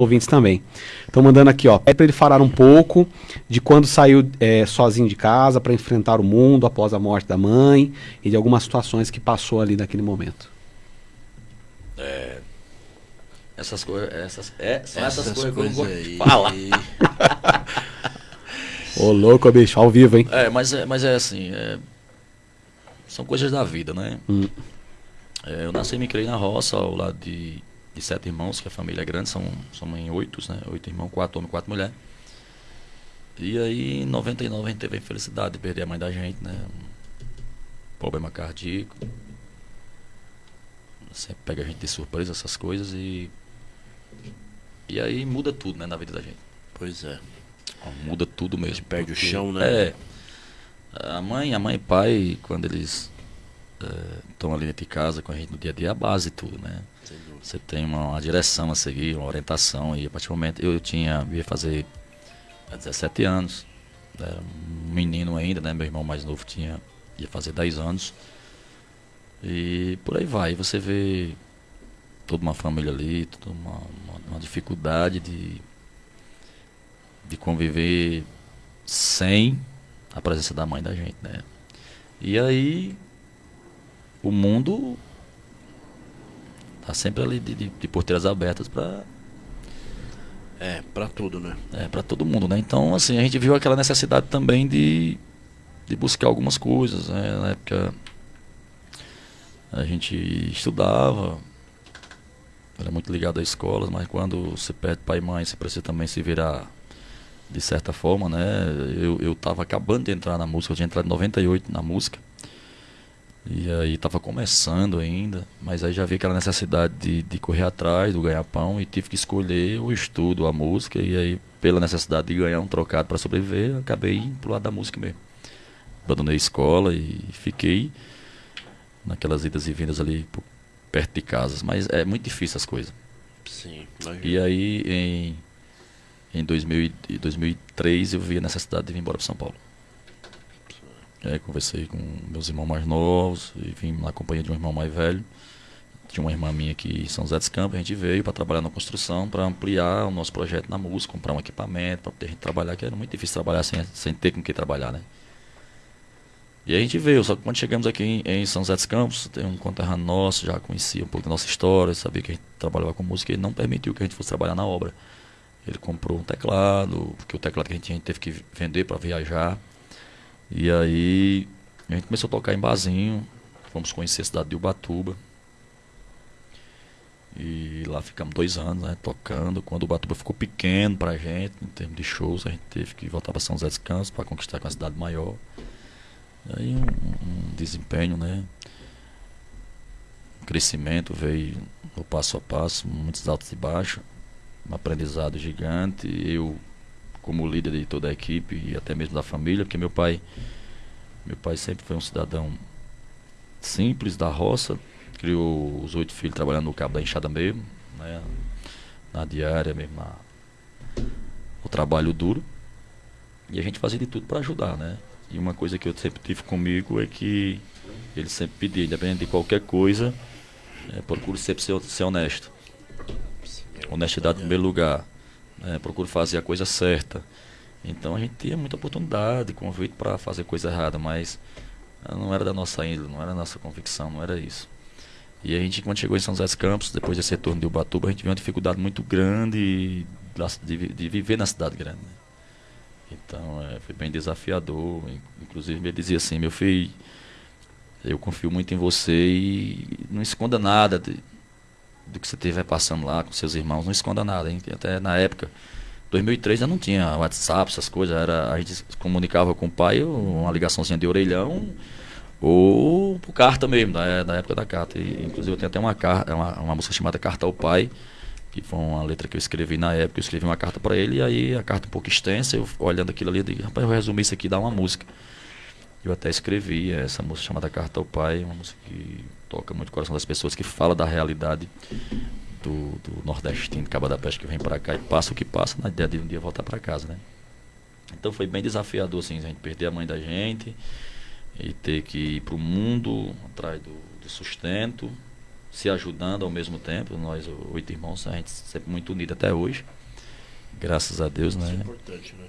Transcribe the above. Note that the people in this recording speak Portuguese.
ouvintes também. Estão mandando aqui, ó, é para ele falar um pouco de quando saiu é, sozinho de casa para enfrentar o mundo após a morte da mãe e de algumas situações que passou ali naquele momento. É, essas coisas, essas, é, são essas, Essas coisas que eu não coisas gosto de aí. falar. Ô, louco, bicho, ao vivo, hein? É, mas é, mas é assim, é, são coisas da vida, né? Hum. É, eu nasci e me criei na roça, ao lado de, de sete irmãos, que a família é grande, são, somos em oito, né? Oito irmãos, quatro homens, quatro mulheres. E aí, em 99, a gente teve a infelicidade de perder a mãe da gente, né? Um problema cardíaco. Sempre pega a gente de surpresa essas coisas e. E aí muda tudo, né, na vida da gente. Pois é. Muda tudo mesmo. perde o porque- chão, né? É. A mãe, a mãe e pai, quando eles estão ali dentro de casa com a gente no dia a dia, é a base de tudo, né? Dúvida. Você tem uma, uma direção a seguir, uma orientação. E a partir do momento eu tinha, ia fazer 17 anos, era um menino ainda, né? Meu irmão mais novo tinha, ia fazer 10 anos. E por aí vai, você vê toda uma família ali, toda uma, uma, uma dificuldade de, de conviver sem a presença da mãe da gente, né? E aí o mundo tá sempre ali de, de, de porteiras abertas para É, pra tudo, né? é, para todo mundo, né? Então, assim, a gente viu aquela necessidade também de, de buscar algumas coisas, né? Na época a gente estudava, era muito ligado à escola, mas quando você perde pai e mãe, você precisa também se virar de certa forma, né? Eu, eu tava acabando de entrar na música, eu tinha entrado em 98 na música. E aí tava começando ainda, mas aí já vi aquela necessidade de, de correr atrás do ganha-pão e tive que escolher o estudo, a música, e aí pela necessidade de ganhar um trocado para sobreviver, acabei indo pro lado da música mesmo. Abandonei a escola e fiquei naquelas idas e vindas ali perto de casas, mas é muito difícil as coisas. Sim. E aí em, em 2000, e 2003 eu vi a necessidade de vir embora para São Paulo. Aí conversei com meus irmãos mais novos e vim na companhia de um irmão mais velho. Tinha uma irmã minha aqui em São José dos Campos, a gente veio para trabalhar na construção, para ampliar o nosso projeto na música, comprar um equipamento, para poder trabalhar, que era muito difícil trabalhar sem, sem ter com que trabalhar, né? E a gente veio, só que quando chegamos aqui em, em São José dos Campos, tem um conterrâneo nosso, já conhecia um pouco da nossa história, sabia que a gente trabalhava com música, ele não permitiu que a gente fosse trabalhar na obra. Ele comprou um teclado, porque o teclado que a gente a gente teve que vender para viajar. E aí a gente começou a tocar em barzinho, fomos conhecer a cidade de Ubatuba. E lá ficamos dois anos, né, tocando. Quando Ubatuba ficou pequeno pra gente, em termos de shows, a gente teve que voltar para São José dos Campos para conquistar com a cidade maior. E aí um, um desempenho, né? Um crescimento veio no passo a passo, muitos altos e baixos, um aprendizado gigante. Eu como líder de toda a equipe e até mesmo da família, porque meu pai meu pai sempre foi um cidadão simples da roça, criou os oito filhos trabalhando no cabo da enxada mesmo, né, na diária mesmo, na, o trabalho duro. E a gente fazia de tudo para ajudar, né? E uma coisa que eu sempre tive comigo é que ele sempre pedia, independente de qualquer coisa, é, procure sempre ser, ser honesto. Honestidade em primeiro lugar. Né, procure fazer a coisa certa. Então a gente tinha muita oportunidade, convite para fazer coisa errada, mas não era da nossa índole, não era da nossa convicção, não era isso. E a gente, quando chegou em São José dos Campos, depois desse retorno de Ubatuba, a gente viu uma dificuldade muito grande de, de, vi- de viver na cidade grande. né. Então é, foi bem desafiador. In- Inclusive ele dizia assim, meu filho, eu confio muito em você e não esconda nada de- do que você estiver passando lá com seus irmãos, não esconda nada. hein. Até na época, 2003 já não tinha WhatsApp, essas coisas, era, a gente se comunicava com o pai, uma ligaçãozinha de orelhão, ou por carta mesmo, da, da época da carta. E, inclusive eu tenho até uma, carta, uma, uma música chamada Carta ao Pai, que foi uma letra que eu escrevi na época, eu escrevi uma carta para ele, e aí a carta um pouco extensa, eu olhando aquilo ali, eu digo, rapaz, eu resumi isso aqui, dá uma música. Eu até escrevi essa música chamada Carta ao Pai, uma música que toca muito o coração das pessoas, que fala da realidade do, do nordestino, de Caba da Peste, que vem para cá e passa o que passa, na ideia de um dia voltar para casa, né? Então foi bem desafiador, assim, a gente perder a mãe da gente e ter que ir para o mundo atrás do, do sustento se ajudando ao mesmo tempo. Nós, oito irmãos, a gente sempre muito unido até hoje. Graças a Deus, Isso é né? importante, né?